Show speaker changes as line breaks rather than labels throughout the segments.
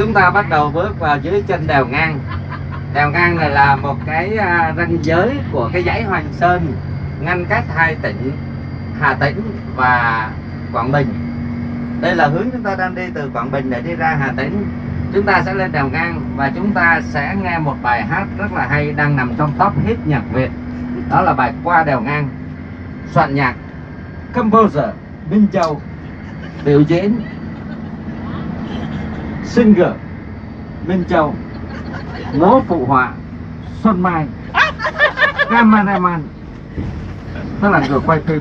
chúng ta bắt đầu bước vào dưới chân đèo ngang. Đèo ngang này là một cái à, ranh giới của cái dãy Hoàng Sơn ngăn cách hai tỉnh, Hà Tĩnh và Quảng Bình. Đây là hướng chúng ta đang đi từ Quảng Bình để đi ra Hà Tĩnh. Chúng ta sẽ lên đèo ngang và chúng ta sẽ nghe một bài hát rất là hay đang nằm trong top hit nhạc Việt. Đó là bài qua đèo ngang. Soạn nhạc composer Minh Châu. Biểu diễn singer Minh Châu múa phụ họa, Xuân Mai cameraman tức là người quay phim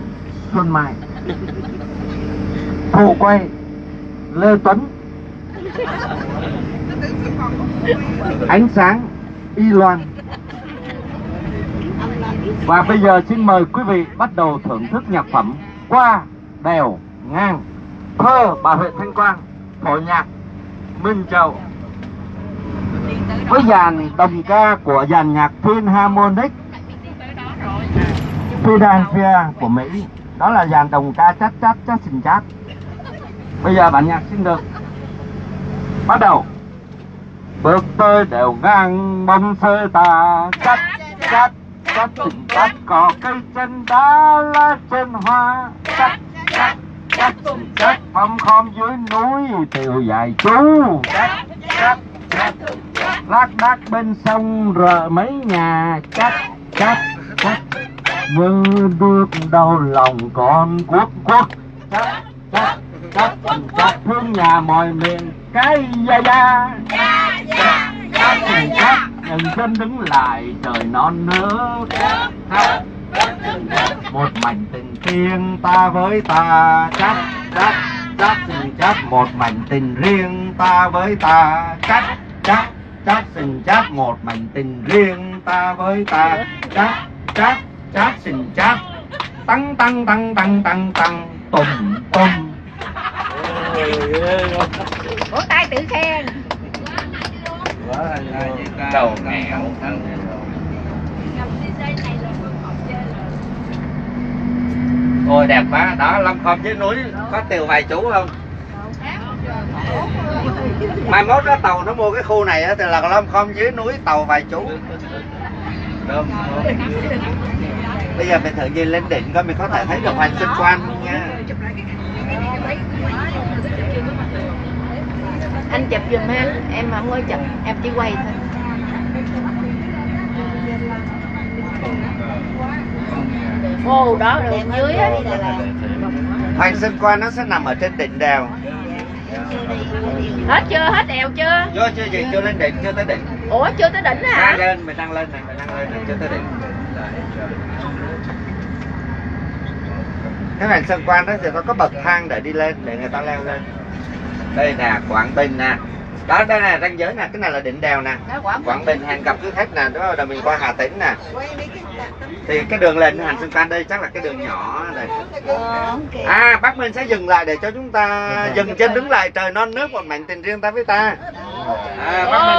Xuân Mai. Phụ quay Lê Tuấn. Ánh sáng Y Loan. Và bây giờ xin mời quý vị bắt đầu thưởng thức nhạc phẩm qua đèo ngang, thơ bà Huệ Thanh Quang phổ nhạc. Minh Châu. Với dàn đồng ca của dàn nhạc Philharmonic Philadelphia của Mỹ. Đó là dàn đồng ca chát chát chát xình chát. Bây giờ bản nhạc xin được bắt đầu. Bước tới đều ngang bông sơ tà chát chát chát xình chát cỏ cây chân đá lá chân hoa chát mâm khom dưới núi tiều dài chú. Lác đác bên sông rợ mấy nhà, chắc chắc chắc. Như bước đau lòng con quốc quốc chắc chắc chắc chắc thương nhà mọi miền cái da da. Chát chát chát ngừng chân đứng lại, trời non nước một mảnh tình thiêng ta với ta, chắc chắc chát chát một mảnh tình riêng ta với ta. Chát chát chát sình chát một mảnh tình riêng ta với ta. Chát chát chát sình chát tăng tăng tăng tăng tăng tăng. Tùng tùng
vỗ tay tự khen.
Đầu nghèo Ôi đẹp quá, đó Lâm Khom dưới núi có tiều vài chú không? Mai mốt đó tàu nó mua cái khu này á thì là Lâm Khom dưới núi tàu vài chú. Đúng. Bây giờ mình thử gì lên đỉnh coi mình có thể thấy được hoàng sinh quan không nha.
Anh chụp giùm em em không có chụp em chỉ quay thôi ô đó đường dưới á
Hoàng sinh quan nó sẽ nằm ở trên đỉnh đèo.
Hết chưa? Hết đèo chưa?
Vô chưa gì, chưa lên đỉnh, chưa tới đỉnh.
Ủa chưa tới đỉnh hả?
Đang lên, mình đang lên này, mình đang lên này, chưa tới đỉnh. Cái hoàng sơn quan đó thì nó có bậc thang để đi lên, để người ta leo lên. Đây nè, Quảng Bình nè đó đây là ranh giới nè cái này là đỉnh đèo nè. Quảng bình hẹn gặp quý khách nè đó là mình qua hà tĩnh nè. Thì cái đường lên hành sơn can đây chắc là cái đường nhỏ này.
Ờ, ok.
À bác minh sẽ dừng lại để cho chúng ta dừng chân đứng lại trời non nước một mảnh tình riêng ta với ta. À, bác minh